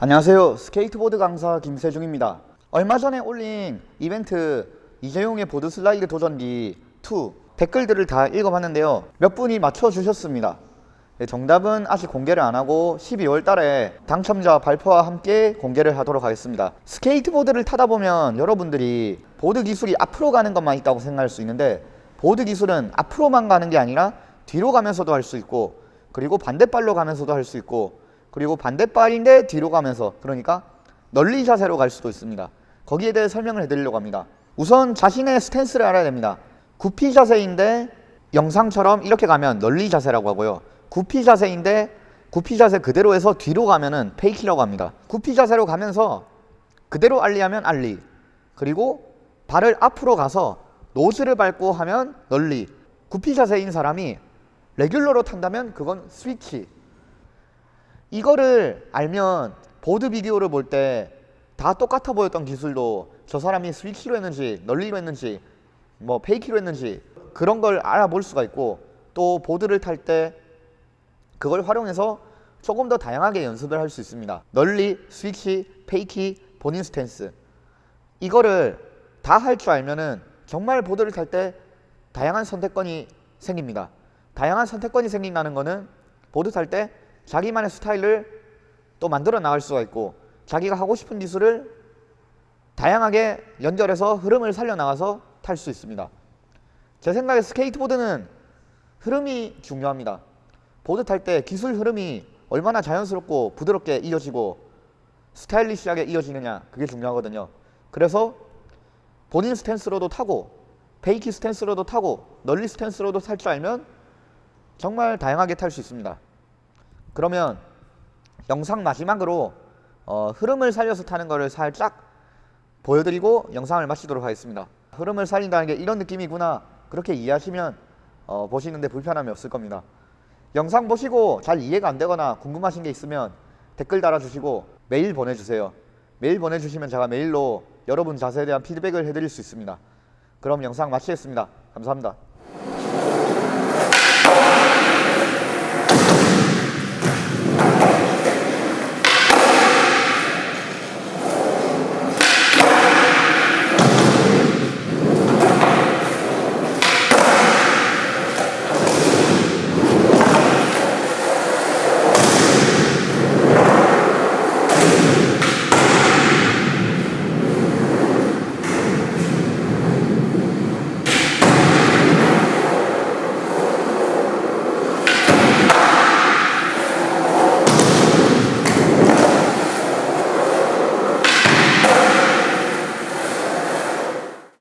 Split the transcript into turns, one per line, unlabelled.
안녕하세요. 스케이트보드 강사 김세중입니다. 얼마 전에 올린 이벤트 이재용의 board slide 도전기 2 댓글들을 다 읽어봤는데요. 몇 분이 맞춰주셨습니다. 네, 정답은 아직 공개를 안하고 12월 달에 당첨자 발표와 함께 공개를 하도록 하겠습니다. 스케이트보드를 타다 보면 여러분들이 보드 기술이 앞으로 가는 것만 있다고 생각할 수 있는데 보드 기술은 앞으로만 가는 게 아니라 뒤로 가면서도 할 수 있고 그리고 반대발로 가면서도 할 수 있고 그리고 반대발인데 뒤로 가면서 그러니까 nollie 자세로 갈 수도 있습니다. 거기에 대해 설명을 해드리려고 합니다. 우선 자신의 stance를 알아야 됩니다. goofy 자세인데 영상처럼 이렇게 가면 nollie 자세라고 하고요. goofy 자세인데 goofy 자세 그대로 해서 뒤로 가면은 fakie라고 합니다. goofy 자세로 가면서 그대로 ollie하면 ollie. 그리고 발을 앞으로 가서 nose를 밟고 하면 nollie. goofy 자세인 사람이 regular로 탄다면 그건 스위치 이거를 알면 보드 비디오를 볼 때 다 똑같아 보였던 기술도 저 사람이 switch로 했는지 nollie로 했는지 뭐 fakie로 했는지 그런 걸 알아볼 수가 있고 또 보드를 탈 때 그걸 활용해서 조금 더 다양하게 연습을 할 수 있습니다. nollie, switch, fakie, 본인 stance. 이거를 다 할 줄 알면은 정말 보드를 탈 때 다양한 선택권이 생깁니다. 다양한 선택권이 생긴다는 거는 보드 탈때 자기만의 스타일을 또 만들어 나갈 수가 있고 자기가 하고 싶은 기술을 다양하게 연결해서 흐름을 살려나가서 탈 수 있습니다. 제 생각에 스케이트보드는 흐름이 중요합니다. 보드 탈 때 기술 흐름이 얼마나 자연스럽고 부드럽게 이어지고 스타일리시하게 이어지느냐 그게 중요하거든요. 그래서 본인 스탠스로도 타고 fakie 스탠스로도 타고 nollie 스탠스로도 탈 줄 알면 정말 다양하게 탈 수 있습니다 그러면 영상 마지막으로 어, 흐름을 살려서 타는 것을 살짝 보여드리고 영상을 마치도록 하겠습니다. 흐름을 살린다는 게 이런 느낌이구나. 그렇게 이해하시면 어, 보시는데 불편함이 없을 겁니다. 영상 보시고 잘 이해가 안 되거나 궁금하신 게 있으면 댓글 달아주시고 메일 보내주세요. 메일 보내주시면 제가 메일로 여러분 자세에 대한 피드백을 해드릴 수 있습니다. 그럼 영상 마치겠습니다. 감사합니다